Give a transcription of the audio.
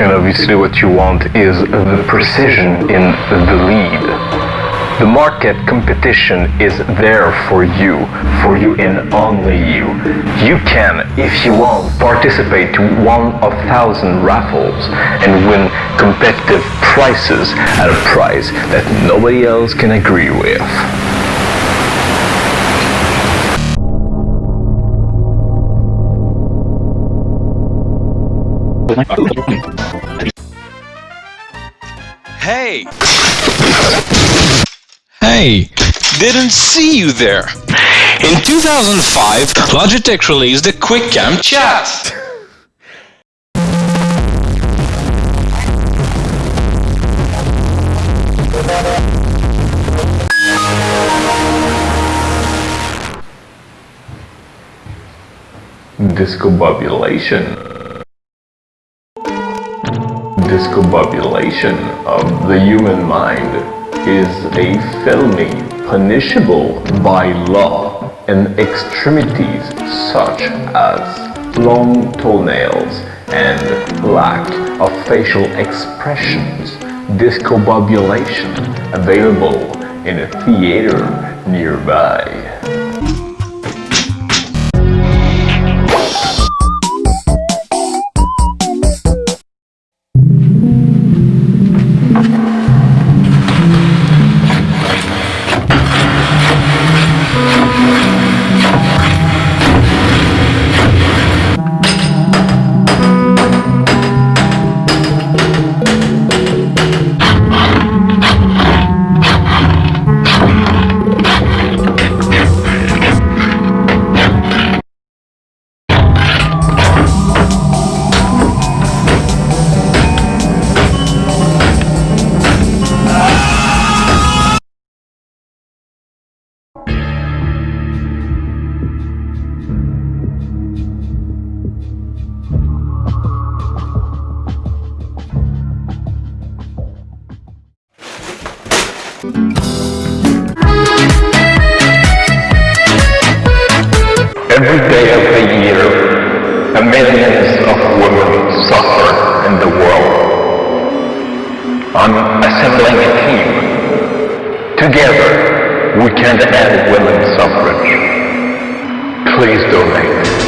And obviously what you want is the precision in the lead. The market competition is there for you, for you and only you. You can, if you want, participate to one of thousand raffles and win competitive prices at a price that nobody else can agree with. Hey! Hey! Didn't see you there! In 2005, Logitech released the QuickCam Chat! Discombobulation. Discombobulation of the human mind is a felony punishable by law in extremities such as long toenails and lack of facial expressions. Discombobulation available in a theater nearby. Every day of the year, a millions of women suffer in the world. I'm assembling a team. Together, we can end women's suffrage. Please donate.